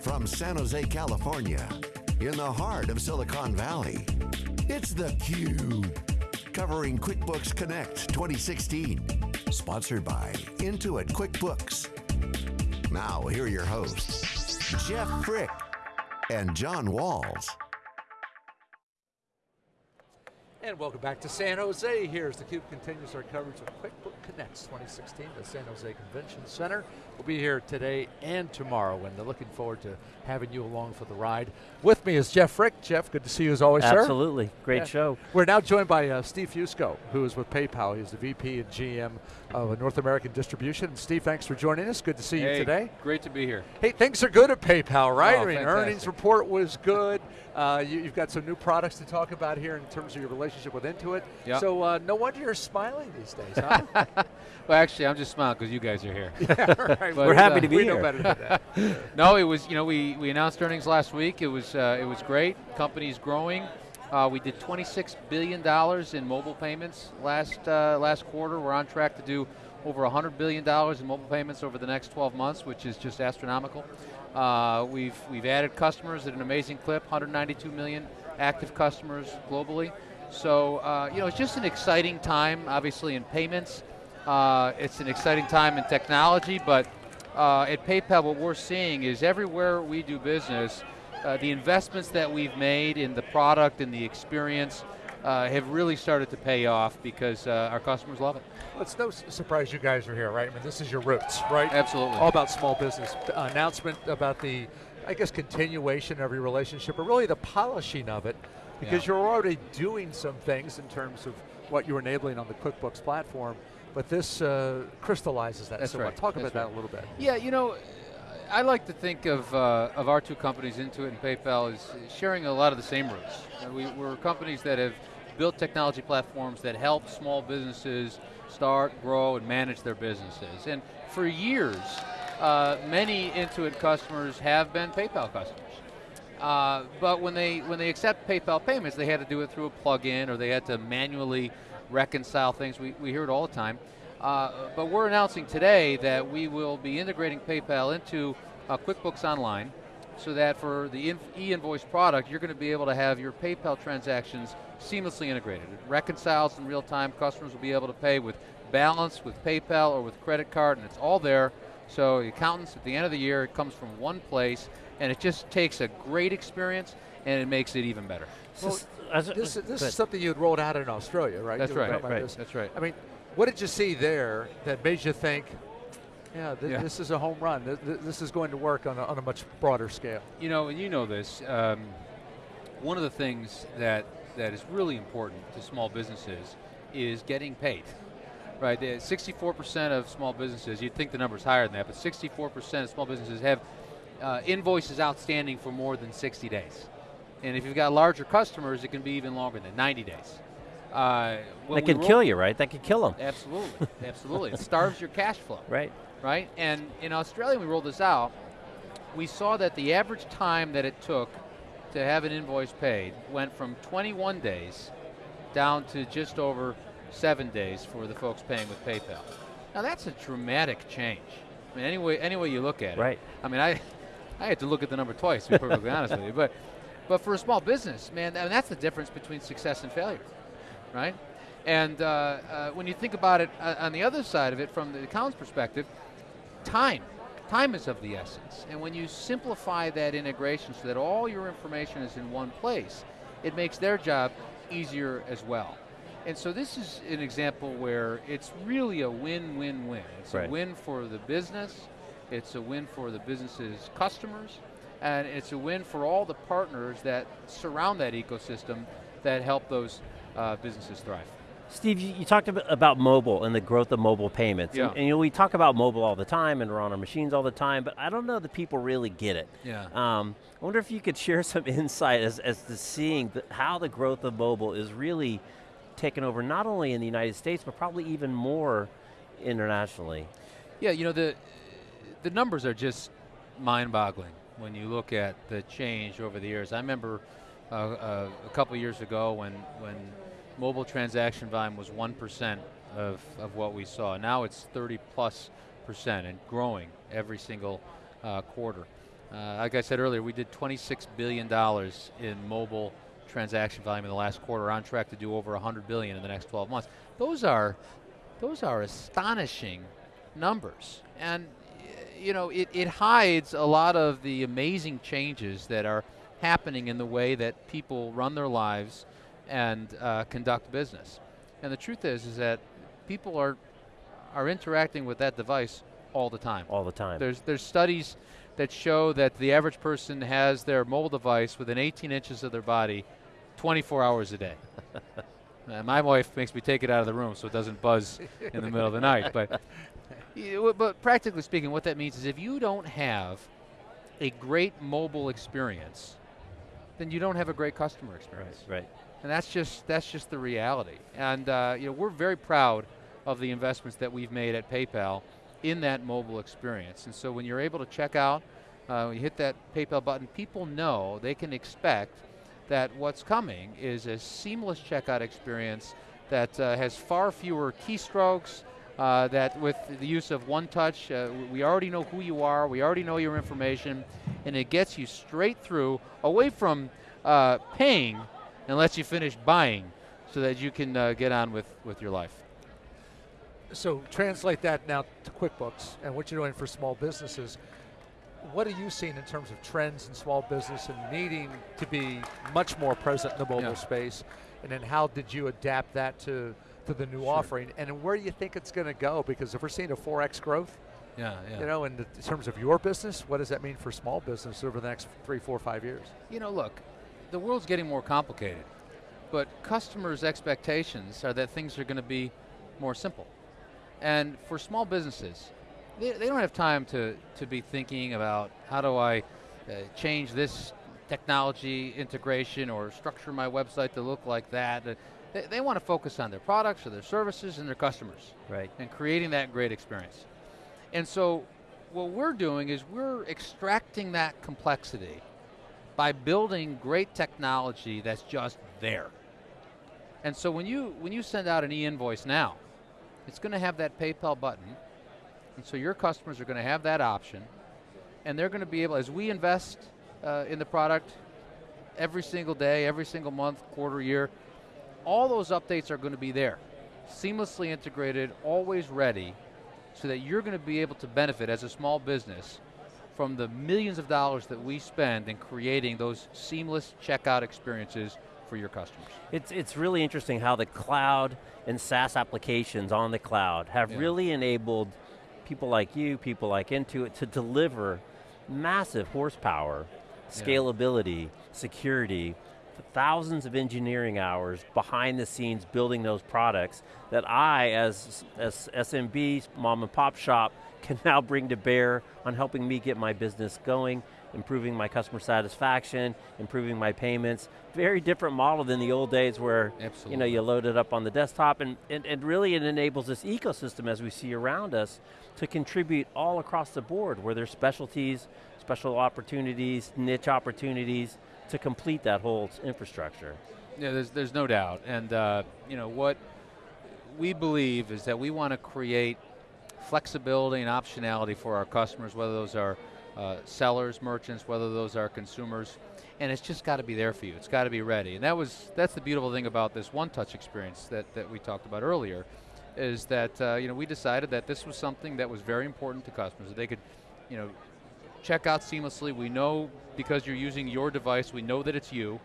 from San Jose, California, in the heart of Silicon Valley, it's theCUBE. Covering QuickBooks Connect 2016. Sponsored by Intuit QuickBooks. Now, here are your hosts, Jeff Frick and John Walls. And welcome back to San Jose. Here Here's theCUBE continues our coverage of QuickBooks Connect 2016, the San Jose Convention Center. We'll be here today and tomorrow, and looking forward to having you along for the ride. With me is Jeff Frick. Jeff, good to see you as always, Absolutely. sir. Absolutely, great yeah. show. We're now joined by uh, Steve Fusco, who is with PayPal. He's the VP and GM of North American Distribution. And Steve, thanks for joining us. Good to see hey, you today. Great to be here. Hey, things are good at PayPal, right? Oh, I mean, fantastic. earnings report was good. Uh, you, have got some new products to talk about here in terms of your relationship with Intuit. Yep. So uh, no wonder you're smiling these days, huh? well, actually, I'm just smiling because you guys are here. yeah, right. We're happy uh, to be we here. We know better than that. no, it was. You know, we we announced earnings last week. It was uh, it was great. Company's growing. Uh, we did 26 billion dollars in mobile payments last uh, last quarter. We're on track to do over 100 billion dollars in mobile payments over the next 12 months, which is just astronomical. Uh, we've we've added customers at an amazing clip, 192 million active customers globally. So, uh, you know, it's just an exciting time, obviously, in payments. Uh, it's an exciting time in technology, but uh, at PayPal, what we're seeing is everywhere we do business, uh, the investments that we've made in the product and the experience uh, have really started to pay off because uh, our customers love it. Well, it's no surprise you guys are here, right? I mean, this is your roots, right? Absolutely. All about small business. announcement about the, I guess, continuation of your relationship, or really the polishing of it, because yeah. you're already doing some things in terms of what you're enabling on the QuickBooks platform, but this uh, crystallizes that That's so right. Talk That's about right. that a little bit. Yeah, you know, I like to think of, uh, of our two companies, Intuit and PayPal, as sharing a lot of the same roots. We, we're companies that have built technology platforms that help small businesses start, grow, and manage their businesses. And for years, uh, many Intuit customers have been PayPal customers. Uh, but when they when they accept PayPal payments, they had to do it through a plug-in or they had to manually reconcile things. We, we hear it all the time. Uh, but we're announcing today that we will be integrating PayPal into uh, QuickBooks Online so that for the e-invoice product, you're going to be able to have your PayPal transactions seamlessly integrated. It reconciles in real time. Customers will be able to pay with balance, with PayPal, or with credit card, and it's all there. So the accountants, at the end of the year, it comes from one place, and it just takes a great experience, and it makes it even better. Well, this, this is something you had rolled out in Australia, right? That's right, right, that's right. I mean, what did you see there that made you think, yeah, th yeah. this is a home run. Th this is going to work on a, on a much broader scale. You know, and you know this. Um, one of the things that that is really important to small businesses is getting paid. Right, 64% of small businesses, you'd think the number's higher than that, but 64% of small businesses have uh, invoices outstanding for more than 60 days. And if you've got larger customers, it can be even longer than 90 days. Uh, that can kill you, right? That could kill them. Absolutely, absolutely. It starves your cash flow. Right. Right, and in Australia we rolled this out, we saw that the average time that it took to have an invoice paid went from 21 days down to just over seven days for the folks paying with PayPal. Now that's a dramatic change. I mean, any way, any way you look at it. Right. I mean, I, I had to look at the number twice to be perfectly honest with you. But, but for a small business, man, I mean, that's the difference between success and failure, right? And uh, uh, when you think about it uh, on the other side of it, from the accountant's perspective, time. Time is of the essence. And when you simplify that integration so that all your information is in one place, it makes their job easier as well. And so this is an example where it's really a win-win-win. It's right. a win for the business, it's a win for the business's customers, and it's a win for all the partners that surround that ecosystem that help those uh, businesses thrive. Steve, you, you, talked about mobile and the growth of mobile payments. Yeah. And, and, you know, we talk about mobile all the time and we're on our machines all the time, but I don't know that people really get it. Yeah. Um, I wonder if you could share some insight as, as to seeing the, how the growth of mobile is really taken over, not only in the United States, but probably even more internationally. Yeah, you know, the, the numbers are just mind-boggling when you look at the change over the years. I remember uh, uh, a couple years ago when, when mobile transaction volume was 1% of, of what we saw. Now it's 30 plus percent and growing every single uh, quarter. Uh, like I said earlier, we did $26 billion in mobile transaction volume in the last quarter, on track to do over 100 billion in the next 12 months. Those are, those are astonishing numbers. And you know, it, it hides a lot of the amazing changes that are happening in the way that people run their lives and uh, conduct business. And the truth is, is that people are are interacting with that device all the time. All the time. There's there's studies that show that the average person has their mobile device within 18 inches of their body 24 hours a day. uh, my wife makes me take it out of the room so it doesn't buzz in the middle of the night. But, but practically speaking, what that means is if you don't have a great mobile experience, then you don't have a great customer experience. Right. right. And that's just that's just the reality. And uh, you know we're very proud of the investments that we've made at PayPal in that mobile experience. And so when you're able to check out, uh, you hit that PayPal button, people know they can expect that what's coming is a seamless checkout experience that uh, has far fewer keystrokes, uh, that with the use of one touch, uh, we already know who you are, we already know your information, and it gets you straight through, away from uh, paying and lets you finish buying so that you can uh, get on with, with your life. So translate that now to QuickBooks and what you're doing for small businesses. What are you seeing in terms of trends in small business and needing to be much more present in the mobile yeah. space? And then how did you adapt that to, to the new sure. offering? And where do you think it's going to go? Because if we're seeing a 4x growth, yeah, yeah. You know, in, the, in terms of your business, what does that mean for small business over the next three, four, five years? You know, look, the world's getting more complicated, but customers' expectations are that things are going to be more simple. And for small businesses, they, they don't have time to, to be thinking about how do I uh, change this technology integration or structure my website to look like that. Uh, they, they want to focus on their products or their services and their customers. Right. And creating that great experience. And so what we're doing is we're extracting that complexity by building great technology that's just there. And so when you when you send out an e-invoice now, it's going to have that PayPal button. And so your customers are going to have that option. And they're going to be able, as we invest uh, in the product every single day, every single month, quarter, year, all those updates are going to be there. Seamlessly integrated, always ready, so that you're going to be able to benefit as a small business from the millions of dollars that we spend in creating those seamless checkout experiences for your customers. It's, it's really interesting how the cloud and SaaS applications on the cloud have yeah. really enabled people like you, people like Intuit to deliver massive horsepower, scalability, yeah. security, thousands of engineering hours behind the scenes building those products that I, as, as SMB, mom and pop shop, can now bring to bear on helping me get my business going improving my customer satisfaction, improving my payments. Very different model than the old days where Absolutely. you know you load it up on the desktop and, and, and really it enables this ecosystem as we see around us to contribute all across the board where there's specialties, special opportunities, niche opportunities to complete that whole infrastructure. Yeah, there's, there's no doubt. And uh, you know what we believe is that we want to create flexibility and optionality for our customers, whether those are uh, sellers, merchants, whether those are consumers, and it's just got to be there for you. It's got to be ready, and that was that's the beautiful thing about this one-touch experience that that we talked about earlier, is that uh, you know we decided that this was something that was very important to customers that they could, you know, check out seamlessly. We know because you're using your device, we know that it's you,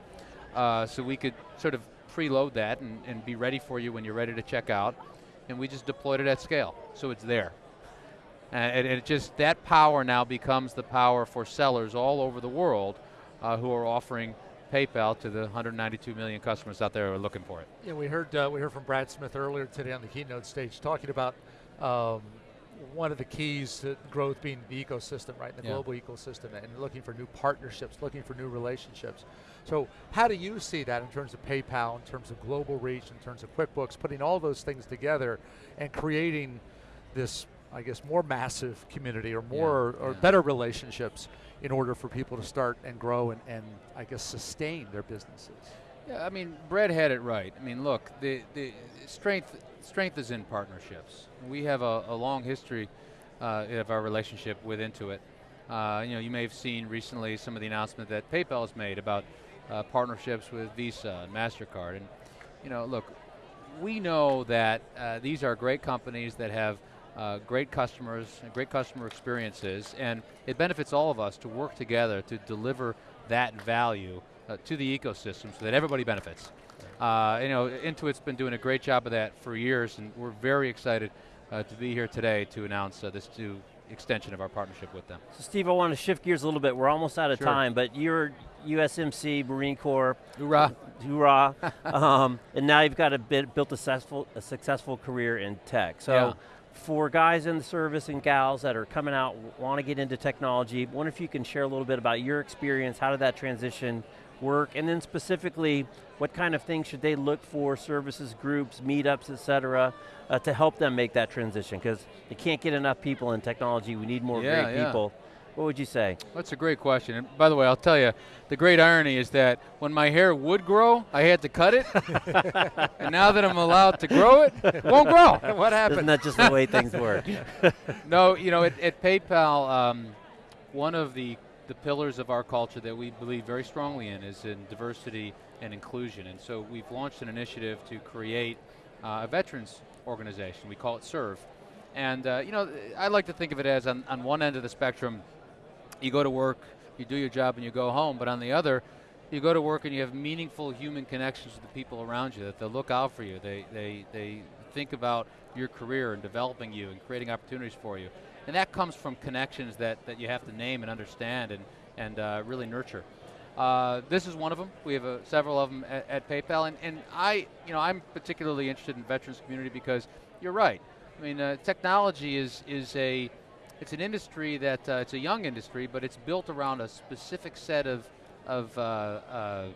uh, so we could sort of preload that and, and be ready for you when you're ready to check out, and we just deployed it at scale, so it's there. And it just, that power now becomes the power for sellers all over the world uh, who are offering PayPal to the 192 million customers out there who are looking for it. Yeah, we heard uh, we heard from Brad Smith earlier today on the keynote stage talking about um, one of the keys to growth being the ecosystem, right? The yeah. global ecosystem, and looking for new partnerships, looking for new relationships. So, how do you see that in terms of PayPal, in terms of global reach, in terms of QuickBooks, putting all those things together and creating this I guess, more massive community or more yeah, or yeah. better relationships in order for people to start and grow and, and I guess sustain their businesses. Yeah, I mean, Brad had it right. I mean, look, the, the strength strength is in partnerships. We have a, a long history uh, of our relationship with Intuit, Uh, you know, you may have seen recently some of the announcement that PayPal has made about uh, partnerships with Visa and Mastercard. And you know, look, we know that uh, these are great companies that have uh, great customers, and great customer experiences, and it benefits all of us to work together to deliver that value uh, to the ecosystem so that everybody benefits. Uh, you know, Intuit's been doing a great job of that for years, and we're very excited uh, to be here today to announce uh, this new extension of our partnership with them. So Steve, I want to shift gears a little bit. We're almost out of Sure. time, but you're USMC, Marine Corps, Hoorah! hoorah, um, and now you've got a bit, built a successful, a successful career in tech. So Yeah. for guys in the service and gals that are coming out, want to get into technology, wonder if you can share a little bit about your experience, how did that transition work, and then specifically, what kind of things should they look for, services, groups, meetups, et cetera, uh, to help them make that transition? Because you can't get enough people in technology, we need more Yeah, great yeah. people. What would you say? That's a great question. And by the way, I'll tell you, the great irony is that when my hair would grow, I had to cut it. and now that I'm allowed to grow it, it won't grow. what Isn't happened? that just the way things work? No, you know, at, at PayPal, um, one of the, the pillars of our culture that we believe very strongly in is in diversity and inclusion. And so we've launched an initiative to create uh, a veterans organization. We call it SERVE. And, uh, you know, I like to think of it as on, on one end of the spectrum, you go to work, you do your job, and you go home. But on the other, you go to work and you have meaningful human connections with the people around you, that they look out for you. They, they, they think about your career and developing you and creating opportunities for you. And that comes from connections that, that you have to name and understand and, and uh, really nurture. Uh, this is one of them. We have uh, several of them at, at PayPal, and, and I, you know, I'm particularly interested in veterans community because you're right. I mean, uh, technology is is a, it's an industry that uh, it's a young industry, but it's built around a specific set of of uh, uh,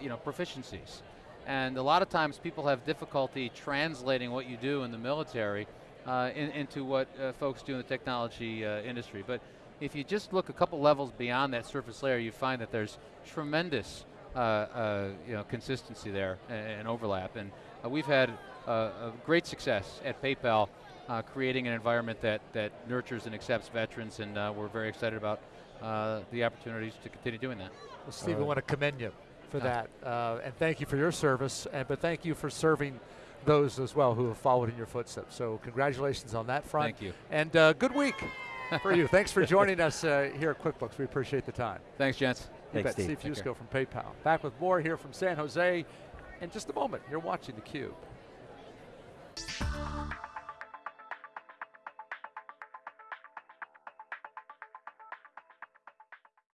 you know proficiencies, and a lot of times people have difficulty translating what you do in the military uh, in, into what uh, folks do in the technology uh, industry. But if you just look a couple levels beyond that surface layer, you find that there's tremendous uh, uh, you know, consistency there and, and overlap. And uh, we've had uh, a great success at PayPal uh, creating an environment that, that nurtures and accepts veterans, and uh, we're very excited about uh, the opportunities to continue doing that. Well, Steve, we want to commend you for that, uh, and thank you for your service, and, but thank you for serving those as well who have followed in your footsteps. So congratulations on that front. Thank you. And uh, good week for you. Thanks for joining us uh, here at QuickBooks. We appreciate the time. Thanks, gents. You Thanks, bet. Steve. Steve Fusco from PayPal. Back with more here from San Jose in just a moment. You're watching theCUBE.